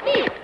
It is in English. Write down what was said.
Please.